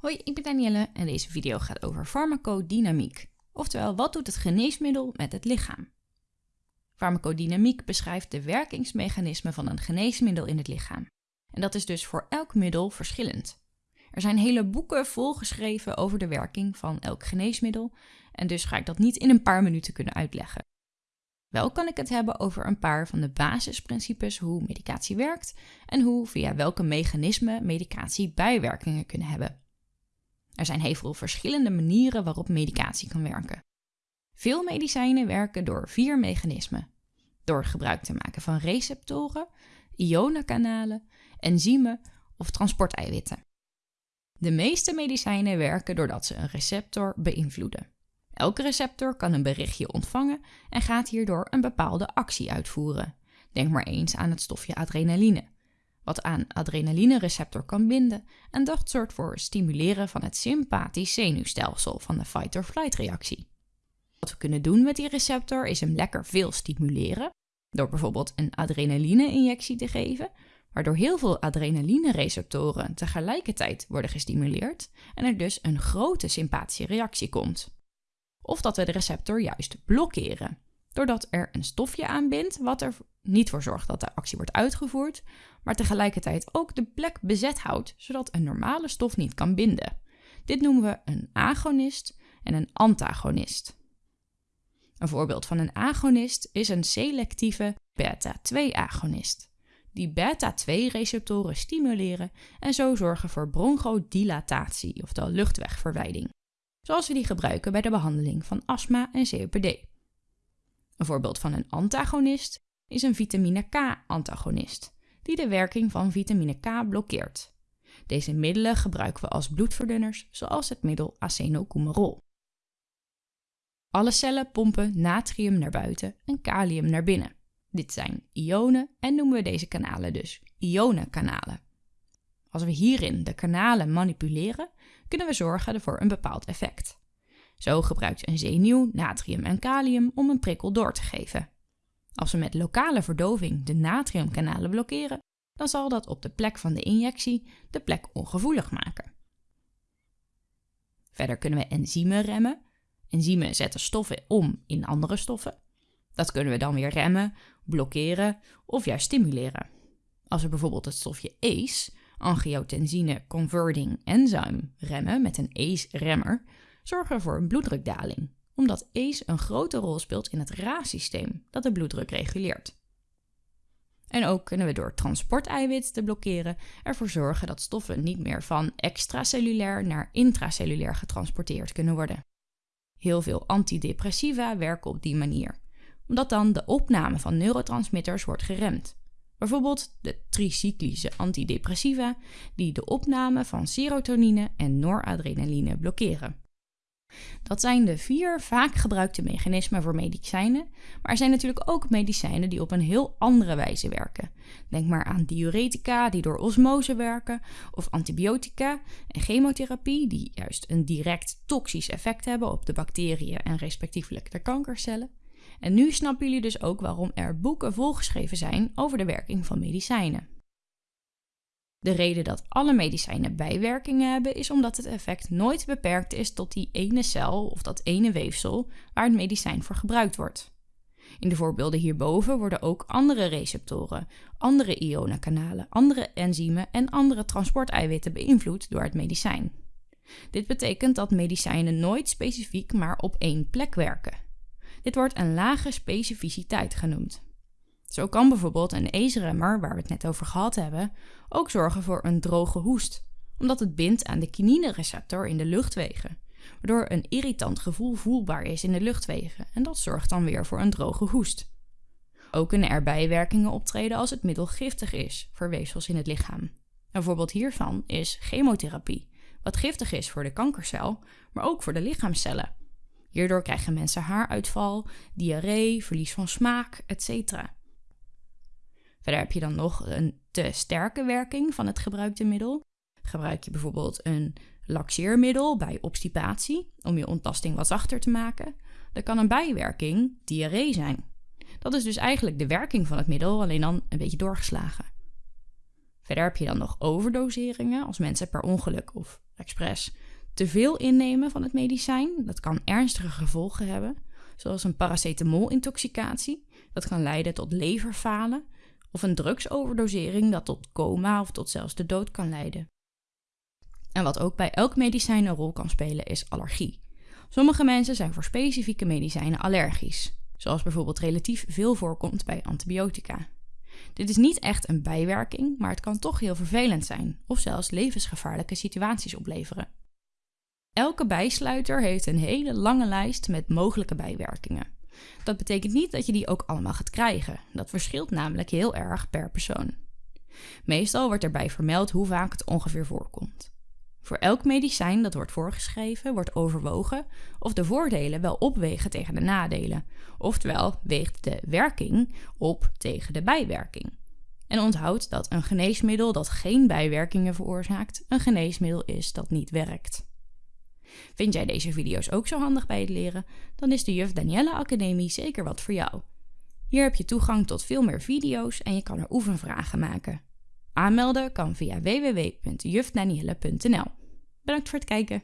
Hoi, ik ben Danielle en deze video gaat over farmacodynamiek. Oftewel, wat doet het geneesmiddel met het lichaam? Farmacodynamiek beschrijft de werkingsmechanismen van een geneesmiddel in het lichaam. En dat is dus voor elk middel verschillend. Er zijn hele boeken volgeschreven over de werking van elk geneesmiddel en dus ga ik dat niet in een paar minuten kunnen uitleggen. Wel kan ik het hebben over een paar van de basisprincipes hoe medicatie werkt en hoe via welke mechanismen medicatie bijwerkingen kunnen hebben. Er zijn heel veel verschillende manieren waarop medicatie kan werken. Veel medicijnen werken door vier mechanismen. Door gebruik te maken van receptoren, ionenkanalen, enzymen of transporteiwitten. De meeste medicijnen werken doordat ze een receptor beïnvloeden. Elke receptor kan een berichtje ontvangen en gaat hierdoor een bepaalde actie uitvoeren. Denk maar eens aan het stofje adrenaline, wat aan adrenalinereceptor kan binden en dat zorgt voor stimuleren van het sympathisch zenuwstelsel van de fight-or-flight reactie. Wat we kunnen doen met die receptor is hem lekker veel stimuleren, door bijvoorbeeld een adrenaline-injectie te geven, waardoor heel veel adrenaline-receptoren tegelijkertijd worden gestimuleerd en er dus een grote sympathische reactie komt. Of dat we de receptor juist blokkeren, doordat er een stofje aanbindt wat er niet voor zorgt dat de actie wordt uitgevoerd, maar tegelijkertijd ook de plek bezet houdt, zodat een normale stof niet kan binden. Dit noemen we een agonist en een antagonist. Een voorbeeld van een agonist is een selectieve beta-2-agonist, die beta-2-receptoren stimuleren en zo zorgen voor bronchodilatatie, oftewel luchtwegverwijding, zoals we die gebruiken bij de behandeling van astma en COPD. Een voorbeeld van een antagonist is een vitamine K-antagonist, die de werking van vitamine K blokkeert. Deze middelen gebruiken we als bloedverdunners, zoals het middel acenocumarol. Alle cellen pompen natrium naar buiten en kalium naar binnen. Dit zijn ionen en noemen we deze kanalen dus ionenkanalen. Als we hierin de kanalen manipuleren, kunnen we zorgen voor een bepaald effect. Zo gebruikt een zenuw natrium en kalium om een prikkel door te geven. Als we met lokale verdoving de natriumkanalen blokkeren, dan zal dat op de plek van de injectie de plek ongevoelig maken. Verder kunnen we enzymen remmen. Enzymen zetten stoffen om in andere stoffen. Dat kunnen we dan weer remmen, blokkeren of juist stimuleren. Als we bijvoorbeeld het stofje ACE, angiotensine converting enzyme, remmen met een ACE-remmer, zorgen we voor een bloeddrukdaling omdat ACE een grote rol speelt in het RAS-systeem dat de bloeddruk reguleert. En ook kunnen we door transporteiwit te blokkeren ervoor zorgen dat stoffen niet meer van extracellulair naar intracellulair getransporteerd kunnen worden. Heel veel antidepressiva werken op die manier, omdat dan de opname van neurotransmitters wordt geremd. Bijvoorbeeld de tricyclische antidepressiva, die de opname van serotonine en noradrenaline blokkeren. Dat zijn de vier vaak gebruikte mechanismen voor medicijnen, maar er zijn natuurlijk ook medicijnen die op een heel andere wijze werken. Denk maar aan diuretica die door osmose werken, of antibiotica en chemotherapie die juist een direct toxisch effect hebben op de bacteriën en respectievelijk de kankercellen. En nu snappen jullie dus ook waarom er boeken volgeschreven zijn over de werking van medicijnen. De reden dat alle medicijnen bijwerkingen hebben is omdat het effect nooit beperkt is tot die ene cel of dat ene weefsel waar het medicijn voor gebruikt wordt. In de voorbeelden hierboven worden ook andere receptoren, andere ionenkanalen, andere enzymen en andere transporteiwitten beïnvloed door het medicijn. Dit betekent dat medicijnen nooit specifiek maar op één plek werken. Dit wordt een lage specificiteit genoemd. Zo kan bijvoorbeeld een ACE-remmer, waar we het net over gehad hebben, ook zorgen voor een droge hoest, omdat het bindt aan de kinine-receptor in de luchtwegen, waardoor een irritant gevoel voelbaar is in de luchtwegen en dat zorgt dan weer voor een droge hoest. Ook kunnen er bijwerkingen optreden als het middel giftig is voor weefsels in het lichaam. Een voorbeeld hiervan is chemotherapie, wat giftig is voor de kankercel, maar ook voor de lichaamcellen. Hierdoor krijgen mensen haaruitval, diarree, verlies van smaak, etc. Verder heb je dan nog een te sterke werking van het gebruikte middel. Gebruik je bijvoorbeeld een laxeermiddel bij obstipatie om je ontlasting wat zachter te maken, dan kan een bijwerking diarree zijn. Dat is dus eigenlijk de werking van het middel, alleen dan een beetje doorgeslagen. Verder heb je dan nog overdoseringen als mensen per ongeluk of expres, te veel innemen van het medicijn. Dat kan ernstige gevolgen hebben, zoals een paracetamol-intoxicatie. Dat kan leiden tot leverfalen of een drugsoverdosering dat tot coma of tot zelfs de dood kan leiden. En wat ook bij elk medicijn een rol kan spelen is allergie. Sommige mensen zijn voor specifieke medicijnen allergisch, zoals bijvoorbeeld relatief veel voorkomt bij antibiotica. Dit is niet echt een bijwerking, maar het kan toch heel vervelend zijn of zelfs levensgevaarlijke situaties opleveren. Elke bijsluiter heeft een hele lange lijst met mogelijke bijwerkingen. Dat betekent niet dat je die ook allemaal gaat krijgen. Dat verschilt namelijk heel erg per persoon. Meestal wordt erbij vermeld hoe vaak het ongeveer voorkomt. Voor elk medicijn dat wordt voorgeschreven, wordt overwogen of de voordelen wel opwegen tegen de nadelen. Oftewel, weegt de werking op tegen de bijwerking. En onthoud dat een geneesmiddel dat geen bijwerkingen veroorzaakt, een geneesmiddel is dat niet werkt. Vind jij deze video's ook zo handig bij het leren? Dan is de Juf Danielle Academie zeker wat voor jou. Hier heb je toegang tot veel meer video's en je kan er oefenvragen maken. Aanmelden kan via www.jufdanielle.nl. Bedankt voor het kijken.